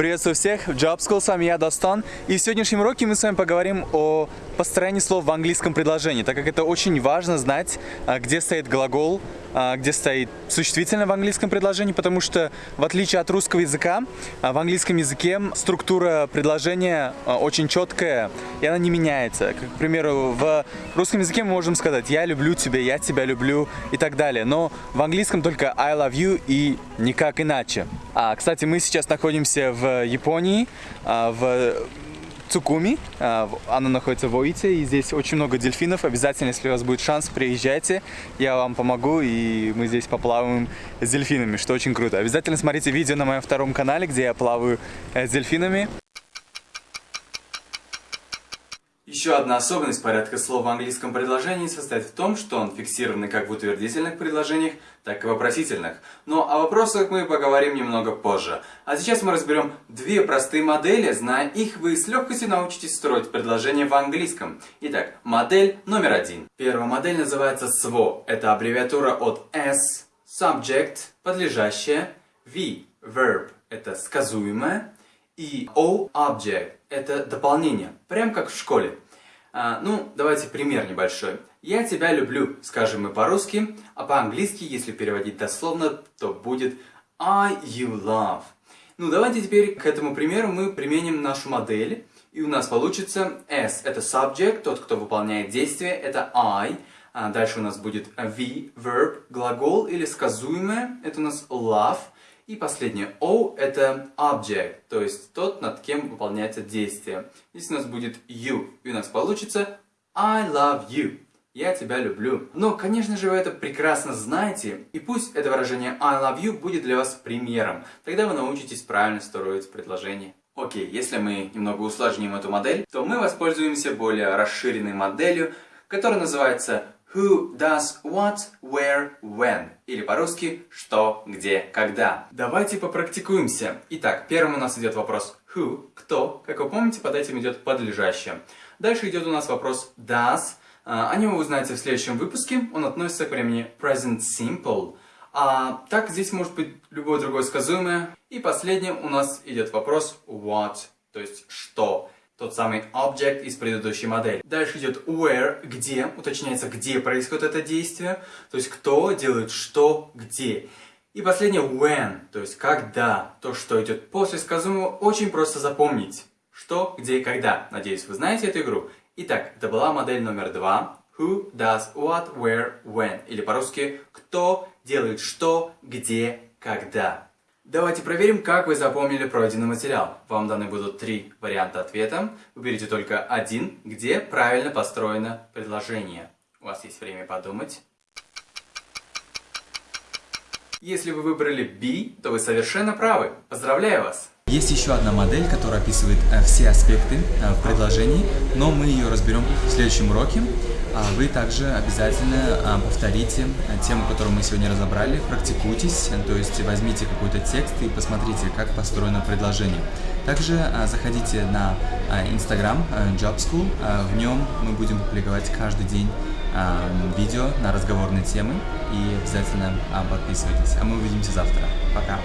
Приветствую всех в Job School, с вами я, Достон. И в сегодняшнем уроке мы с вами поговорим о построении слов в английском предложении, так как это очень важно знать, а, где стоит глагол, а, где стоит существительное в английском предложении, потому что в отличие от русского языка, а, в английском языке структура предложения очень четкая, и она не меняется. Как, к примеру, в русском языке мы можем сказать «я люблю тебя», «я тебя люблю» и так далее, но в английском только «I love you» и никак иначе. А, кстати, мы сейчас находимся в Японии, в Цукуми. А, она находится в Оите, и здесь очень много дельфинов. Обязательно, если у вас будет шанс, приезжайте. Я вам помогу, и мы здесь поплаваем с дельфинами, что очень круто. Обязательно смотрите видео на моем втором канале, где я плаваю э, с дельфинами. Еще одна особенность порядка слов в английском предложении состоит в том, что он фиксированный как в утвердительных предложениях, так и вопросительных. Но о вопросах мы поговорим немного позже. А сейчас мы разберем две простые модели. Зная их, вы с легкостью научитесь строить предложения в английском. Итак, модель номер один. Первая модель называется SWO. Это аббревиатура от S, subject, подлежащее, V, verb, это сказуемое, и O, object, это дополнение, прям как в школе. А, ну, давайте пример небольшой. «Я тебя люблю», скажем мы по-русски, а по-английски, если переводить дословно, то будет I you love. Ну, давайте теперь к этому примеру мы применим нашу модель, и у нас получится S – это subject, тот, кто выполняет действие, это I, а дальше у нас будет V, verb, глагол или сказуемое, это у нас love – и последнее O это object, то есть тот, над кем выполняется действие. Здесь у нас будет you, и у нас получится I love you. Я тебя люблю. Но, конечно же, вы это прекрасно знаете, и пусть это выражение I love you будет для вас примером. Тогда вы научитесь правильно строить предложение. Окей, если мы немного усложним эту модель, то мы воспользуемся более расширенной моделью, которая называется Who does what, where, when. Или по-русски что, где, когда. Давайте попрактикуемся. Итак, первым у нас идет вопрос who, кто. Как вы помните, под этим идет подлежащее. Дальше идет у нас вопрос does. А, о нем вы узнаете в следующем выпуске. Он относится к времени present simple. А так здесь может быть любое другое сказуемое. И последним у нас идет вопрос what, то есть что тот самый object из предыдущей модели. Дальше идет where, где, уточняется, где происходит это действие, то есть кто делает что, где. И последнее when, то есть когда, то, что идет после сказуемого, очень просто запомнить. Что, где и когда. Надеюсь, вы знаете эту игру. Итак, это была модель номер два. Who does what, where, when. Или по-русски, кто делает что, где, когда. Давайте проверим, как вы запомнили пройденный материал. Вам даны будут три варианта ответа. Выберите только один, где правильно построено предложение. У вас есть время подумать. Если вы выбрали B, то вы совершенно правы. Поздравляю вас! Есть еще одна модель, которая описывает э, все аспекты э, в предложении, но мы ее разберем в следующем уроке. А вы также обязательно э, повторите тему, которую мы сегодня разобрали, практикуйтесь, то есть возьмите какой-то текст и посмотрите, как построено предложение. Также заходите на Instagram Job School, в нем мы будем публиковать каждый день видео на разговорные темы и обязательно подписывайтесь. А мы увидимся завтра. Пока!